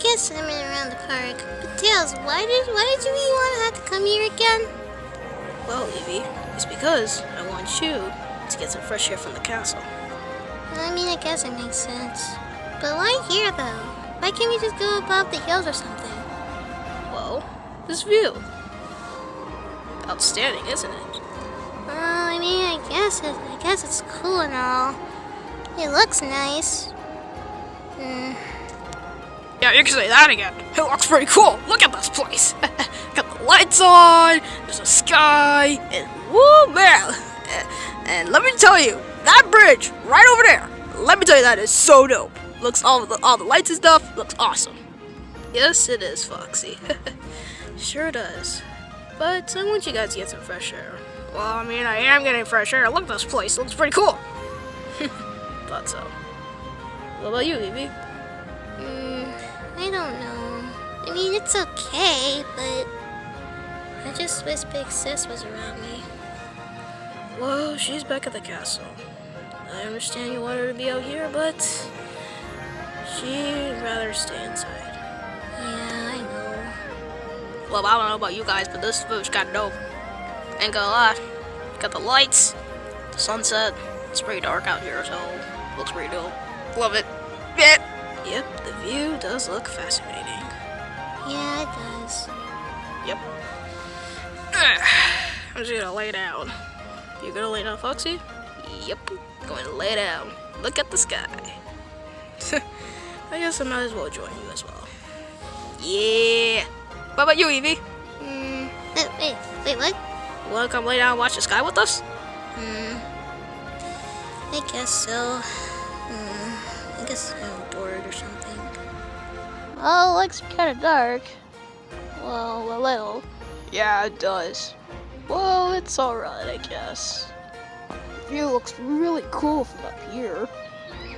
just swimming around the park. But Tails, why did why did you really want to have to come here again? Well, Evie, it's because I want you to get some fresh air from the castle. I mean, I guess it makes sense. But why here, though? Why can't we just go above the hills or something? Well, this view. Outstanding, isn't it? Well, I mean, I guess it, I guess it's cool and all. It looks nice. Hmm. Yeah, you can say that again. It looks pretty cool. Look at this place. Got the lights on, there's a sky, and woo man. And let me tell you, that bridge right over there. Let me tell you, that is so dope. Looks all the all the lights and stuff looks awesome. Yes, it is, Foxy. sure does. But I want you guys to get some fresh air. Well, I mean, I am getting fresh air. Look at this place. Looks pretty cool. Thought so. What about you, Evie? Hmm. I don't know. I mean, it's okay, but I just wish Big Sis was around me. Well, she's back at the castle. I understand you want her to be out here, but she'd rather stay inside. Yeah, I know. Well, I don't know about you guys, but this food's kind of dope. Ain't gonna lie. Got the lights, the sunset. It's pretty dark out here, so looks pretty dope. Love it. Yeah. Yep, view does look fascinating. Yeah, it does. Yep. I'm just gonna lay down. You gonna lay down, Foxy? Yep. Going to lay down. Look at the sky. I guess I might as well join you as well. Yeah. What about you, Evie? Hmm. Wait, wait, wait, what? Wanna come lay down and watch the sky with us? Hmm. I guess so. Hmm. I guess I'm bored or something. Oh, it looks kind of dark. Well, a little. Yeah, it does. Well, it's alright, I guess. The view looks really cool from up here.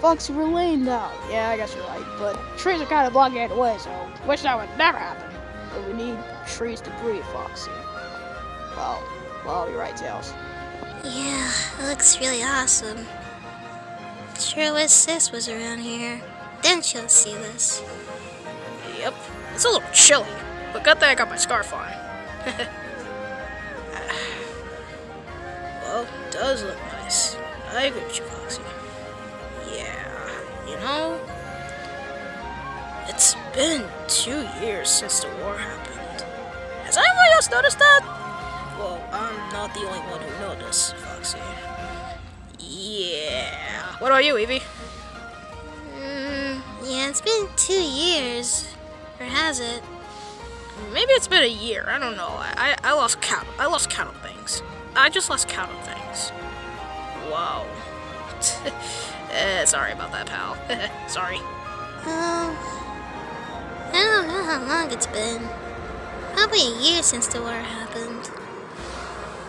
Foxy, we're laying down. Yeah, I guess you're right, but trees are kind of blocking the way, so wish that would never happen. But we need trees to breathe, Foxy. Well, well, you're right, Tails. Yeah, it looks really awesome. Sure wish Sis was around here. Then she'll see this. Yep, it's a little chilly, but good thing I got my scarf on. well, it does look nice. I agree with you, Foxy. Yeah, you know, it's been two years since the war happened. Has anyone else noticed that? Well, I'm not the only one who noticed, Foxy. Yeah. What about you, Evie? Hmm. Yeah, it's been two years. Or has it? Maybe it's been a year. I don't know. I, I, I lost count. I lost count of things. I just lost count of things. Wow. eh, sorry about that, pal. sorry. Um. I don't know how long it's been. Probably a year since the war happened.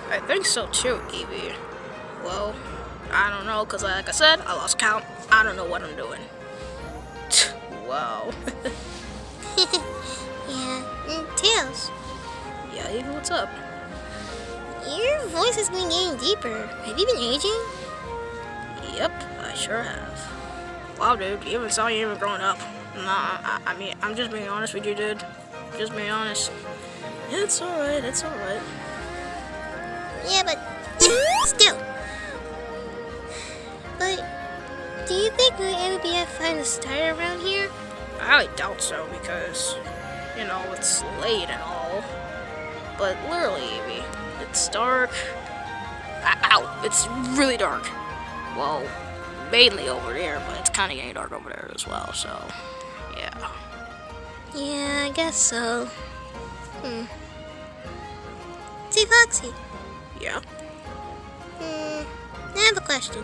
I think so too, Evie. Well, I don't know, because like I said, I lost count. I don't know what I'm doing. wow. Yeah. And Tails, yeah, Evie, what's up? your voice has been getting deeper. Have you been aging? Yep, I sure have. Wow, dude, you even saw you even growing up. Nah, I, I mean, I'm just being honest with you, dude. Just being honest. It's alright, it's alright. Yeah, but still. But do you think we'll ever be able to find a star around here? I doubt so because, you know, it's late and all. But literally, Evie, it's dark. Ow, it's really dark. Well, mainly over there, but it's kind of getting dark over there as well, so, yeah. Yeah, I guess so. Hmm. See, Foxy. Yeah? Hmm. I have a question.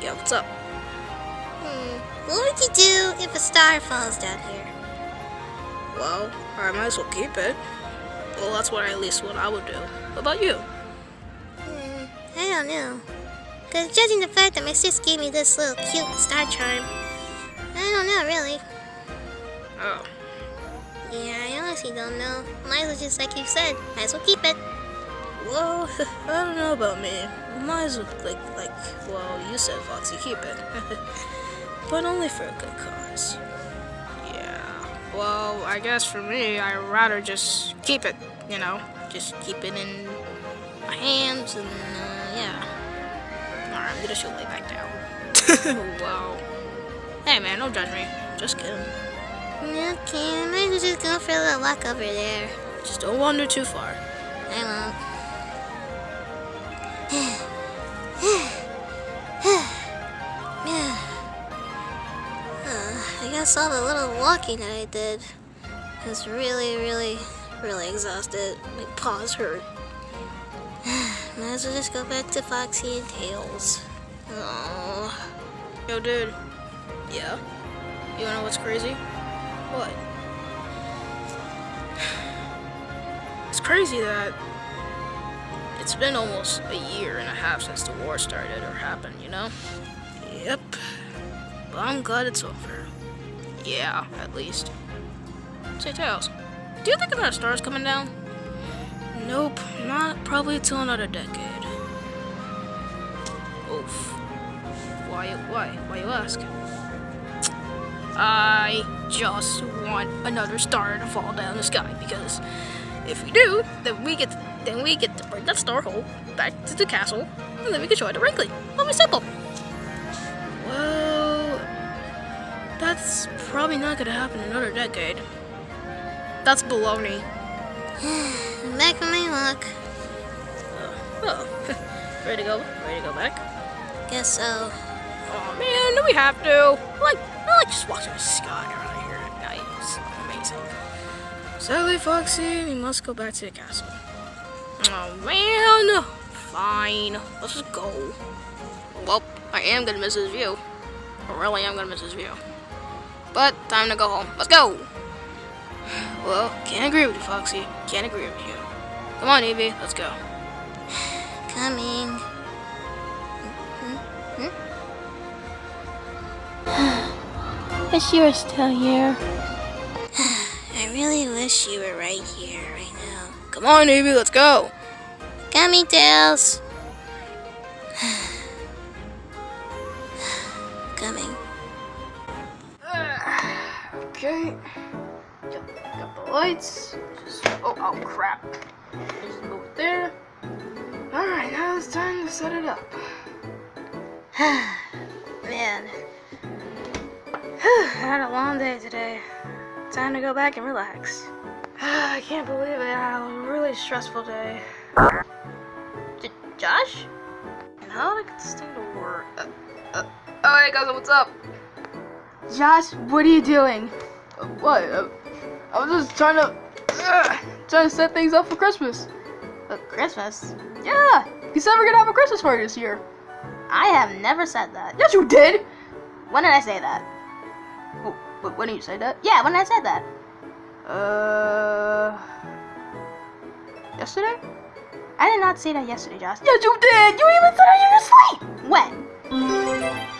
Yeah, what's up? Hmm. What would you do if a star falls down here? Well, I might as well keep it. Well, that's what at least what I would do. What about you? Hmm. I don't know. Because judging the fact that my sis gave me this little cute star charm, I don't know, really. Oh, Yeah, I honestly don't know. Might as well just like you said, might as well keep it. well, I don't know about me. Might as well, like, like, well, you said, Foxy, keep it. but only for a good cause. Yeah. Well, I guess for me, I'd rather just keep it, you know, just keep it in my hands and, uh, yeah. Alright, I'm gonna show lay back down. wow. Hey man, don't judge me. Just kidding. Okay, I might just go for a little walk over there. Just don't wander too far. I won't. I guess all the little walking that I did was really, really, really exhausted. My paws hurt. Might as well just go back to Foxy and Tails. Oh. Yo, dude. Yeah? You wanna know what's crazy? What? It's crazy that it's been almost a year and a half since the war started or happened, you know? Yep. But I'm glad it's over. Yeah, at least. Say, Tails, do you think another star's coming down? Nope, not probably till another decade. Oof. Why, why, why you ask? I just want another star to fall down the sky because if we do, then we get then we get to bring that star hole back to the castle, and then we can show it to Wrinkly. It'll be simple. Well, that's probably not gonna happen in another decade. That's baloney. back on my walk. Oh, ready to go? Ready to go back? Guess so. Oh man, do we have to? Like, I like just watching the sky around here at night. It's amazing. Sadly, Foxy, we must go back to the castle. Oh man, fine. Let's just go. Well, I am gonna miss his view. Really I really am gonna miss his view. But time to go home. Let's go. Well, can't agree with you, Foxy. Can't agree with you. Come on, Evie. Let's go. Coming. Hmm? Wish you were still here. I really wish you were right here, right now. Come on, Evie. Let's go. Coming, Tails. Lights. Just, oh, oh crap. There. Alright, now it's time to set it up. Man. I had a long day today. Time to go back and relax. I can't believe it. I had a really stressful day. J Josh? And how did I get this thing to work? Uh, uh, oh, hey, guys, what's up? Josh, what are you doing? Uh, what? I was just trying to uh, trying to set things up for Christmas. But Christmas? Yeah, you said we're gonna have a Christmas party this year. I have never said that. Yes, you did. When did I say that? When did you say that? Yeah, when did I say that? Uh, yesterday? I did not say that yesterday, Josh. Yes, you did. You even said it in your sleep. When?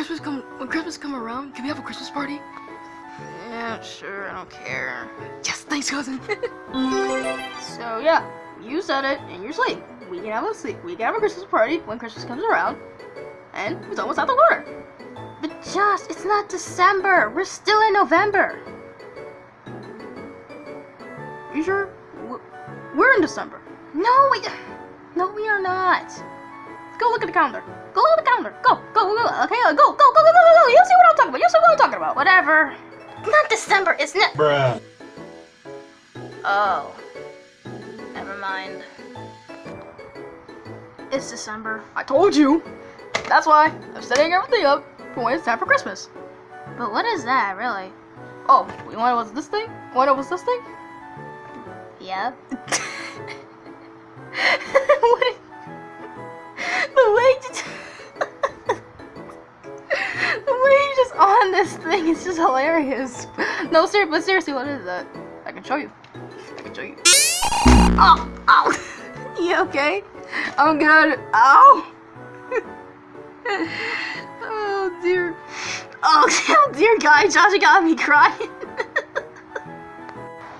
Christmas come, when Christmas come around, can we have a Christmas party? Yeah, sure, I don't care. Yes, thanks, cousin. So yeah, you said it in your sleep. We can have a sleep. We can have a Christmas party when Christmas comes around, and it's almost out the water. But Josh, it's not December. We're still in November. you sure? We're in December. No, we, no, we are not. Go look at the calendar. Go look at the calendar. Go, go, go, go. Okay, go, go, go, go, go, go, go. You'll see what I'm talking about. You'll see what I'm talking about. Whatever. Not December. It's not. Bruh. Oh. Never mind. It's December. I told you. That's why I'm setting everything up for when it's time for Christmas. But what is that, really? Oh, you want to know what's this thing? You Want to know what's this thing? Yeah. what? The way you the way you just on this thing is just hilarious. No, sir, but seriously, what is that? I can show you. I can show you. Oh, ow. you okay? I'm good. Ow. oh dear. Oh dear, guy, Josh got me crying.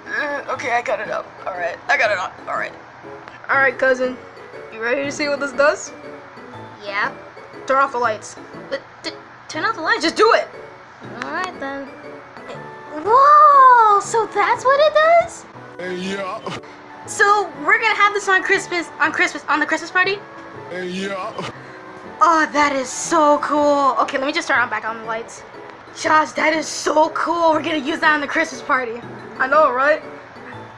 Uh, okay, I got it up. All right, I got it up. All right. All right, cousin. You ready to see what this does? Yeah. Turn off the lights. But t- turn off the lights. Just do it. Alright then. Whoa! So that's what it does? Yeah, So we're gonna have this on Christmas on Christmas on the Christmas party? yeah. Oh, that is so cool. Okay, let me just turn on back on the lights. Josh, that is so cool. We're gonna use that on the Christmas party. I know, right?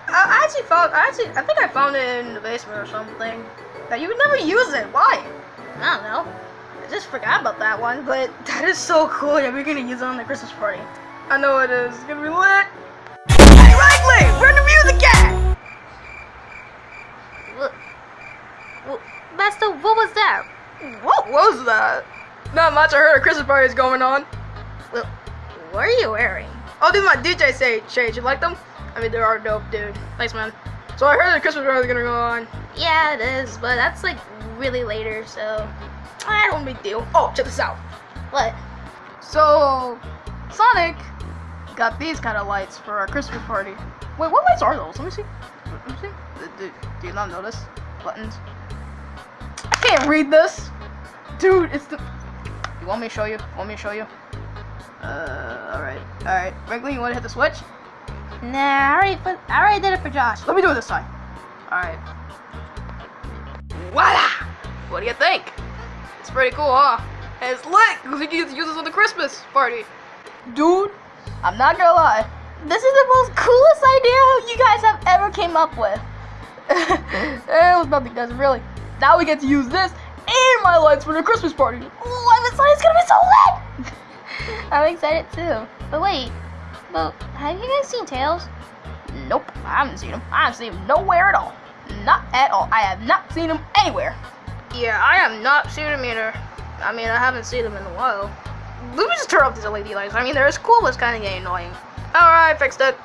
I I actually found. I actually. I think I found it in the basement or something. That you would never use it. Why? I don't know. I just forgot about that one. But that is so cool. Yeah, we're gonna use it on the Christmas party. I know it is. It's gonna be lit. we're in the music at? What? What? Master, what was that? What was that? Not much. I heard a Christmas party is going on. Well, what are you wearing? I'll do my DJ say shades. You like them? I mean, they are dope, dude. Thanks, man. So I heard the Christmas party is gonna go on. Yeah, it is, but that's like really later, so. I don't big deal. Oh, check this out. What? So, Sonic got these kind of lights for our Christmas party. Wait, what lights are those? Let me see. Let me see. Do, do, do you not notice? Buttons. I can't read this. Dude, it's the. You want me to show you? Want me to show you? Uh, alright. Alright. Wrigley, you want to hit the switch? Nah, I already, put, I already did it for Josh. Let me do it this time. Alright. Voila! What do you think? It's pretty cool, huh? And it's lit because we can use this on the Christmas party. Dude, I'm not gonna lie. This is the most coolest idea you guys have ever came up with. it was nothing, guys, really. Now we get to use this and my lights for the Christmas party. Oh, I'm excited. It's gonna be so lit. I'm excited too. But wait, but have you guys seen Tails? Nope, I haven't seen him. I haven't seen him nowhere at all. Not at all. I have not seen him anywhere. Yeah, I have not seen him either. I mean, I haven't seen him in a while. Let me just turn off these LED lights. I mean, they're as cool, but it's kind of getting annoying. Alright, fixed it.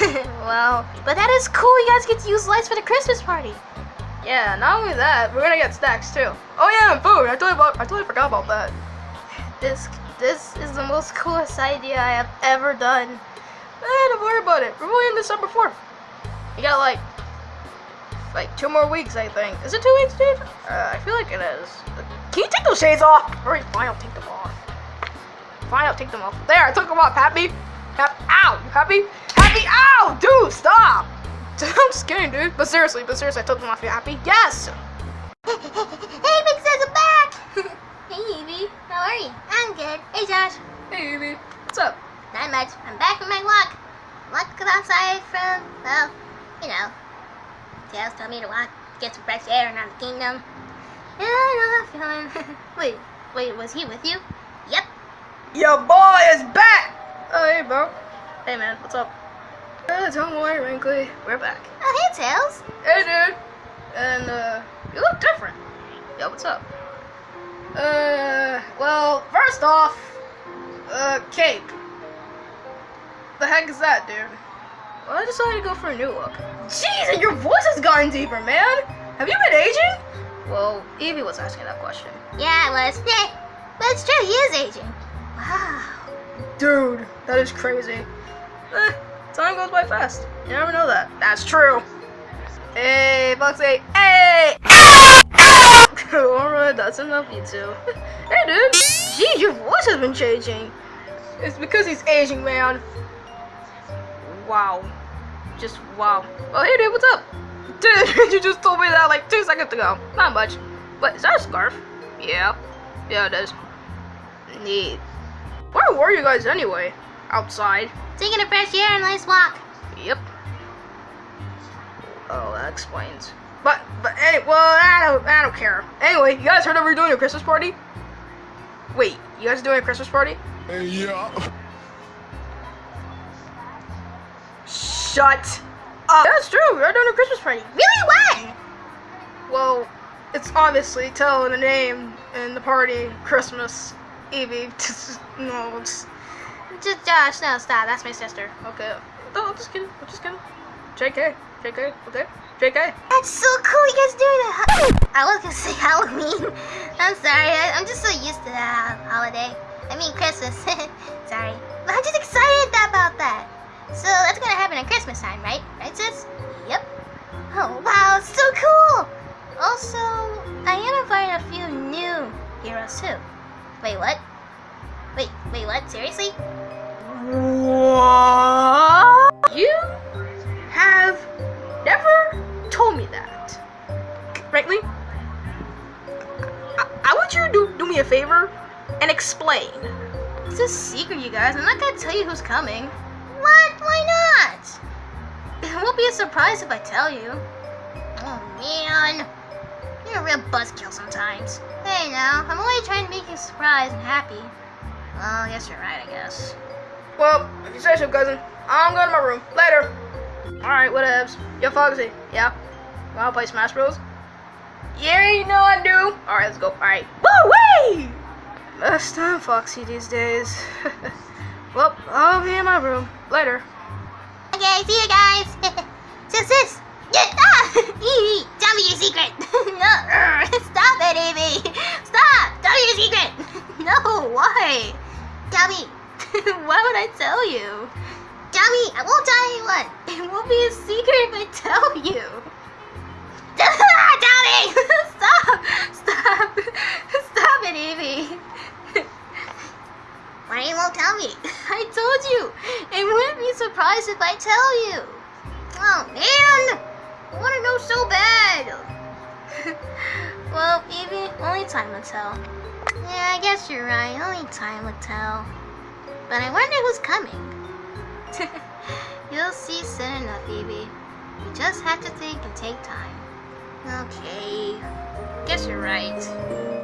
well, but that is cool. You guys get to use lights for the Christmas party. Yeah, not only that, we're gonna get stacks too. Oh yeah, and food. I totally, I totally forgot about that. This this is the most coolest idea I have ever done. Eh, don't worry about it. We're only in December 4th. You got like, like two more weeks, I think. Is it two weeks, dude? Uh, I feel like it is. Can you take those shades off? Alright, fine, I'll take them off. Fine, I'll take them off. There, I took them off. Happy? Happy? Ow! You happy? Happy? Ow! Dude, stop! I'm scared, dude. But seriously, but seriously, I took them off. You happy? Yes! hey, Big Sis, I'm back. hey, Evie. How are you? I'm good. Hey, Josh. Hey, Evie. What's up? Not much. I'm back from my walk. Walked outside from, well, you know, Tails told me to walk, get some fresh air around the kingdom. Yeah, I know that feeling. wait, wait, was he with you? Yep. Your boy is back! Oh, hey, bro. Hey, man. What's up? Uh, don't worry, Wrinkly. We're back. Oh, hey, Tails. Hey, dude. And, uh, you look different. Yo, what's up? Uh, well, first off, uh, cape. The heck is that, dude? Well, I decided to go for a new look. Jeez, and your voice has gotten deeper, man. Have you been aging? Well, Evie was asking that question. Yeah, it was. Yeah, but it's true, he is aging. Wow. Dude, that is crazy. Eh, time goes by fast. You never know that. That's true. Hey, Bugsy. Hey! Alright, that's enough, you two. hey, dude. Geez, your voice has been changing. It's because he's aging, man. Wow. Just wow. Oh, hey, dude, what's up? Dude, you just told me that like two seconds ago. Not much. But is that a scarf? Yeah. Yeah, it is. Neat. Where were you guys anyway? Outside. Taking a fresh air and a nice walk. Yep. Oh, that explains. But, but, any, well, I don't, I don't care. Anyway, you guys heard that we're doing a Christmas party? Wait, you guys are doing a Christmas party? Yeah. Shut up. That's true, we're doing a Christmas party. Really, when? Well, it's obviously telling the name in the party, Christmas, Evie. no, it's, Just Josh, no, stop. That's my sister. okay. No, I'm just kidding, I'm just kidding. JK, JK, okay? JK? That's so cool, you guys doing it. I was gonna say Halloween. I'm sorry, I, am just so used to that holiday. I mean Christmas. sorry. But I'm just excited about that. So that's gonna happen at Christmas time, right? Right, sis? Yep. Oh, wow, so cool! Also, I am finding a few new heroes too. Wait, what? Wait, wait, what? Seriously? What? You have never told me that. Frankly, I, I want you to do, do me a favor and explain. It's a secret, you guys. I'm not gonna tell you who's coming. What? Why not? It won't be a surprise if I tell you. Oh man. You're a real buzzkill sometimes. Hey now, I'm only trying to make you surprised and happy. Well, I guess you're right, I guess. Well, if you say so, cousin, I'm going to my room. Later. Alright, whatevs. Yo, Foxy. Yeah? Wanna play Smash Bros? Yeah, you know I do. Alright, let's go. Alright. Woo-wee! Best time, Foxy, these days. well, I'll be in my room. Later. Okay, see you guys. Just this. Yeah, ah! Evie, tell me your secret. no, stop it, Evie. Stop. Tell me your secret. no, why? Tell me. Why would I tell you? Tell me. I won't tell anyone. It won't be a secret if I tell you. tell me. Stop! Stop! Stop it, Evie! Why you won't tell me? I told you! It wouldn't be surprised if I tell you! Oh man, I want to know so bad. well, Evie, only time will tell. Yeah, I guess you're right. Only time will tell. But I wonder who's coming. You'll see soon enough, Evie. You just have to think and take time. Okay. Guess you're right.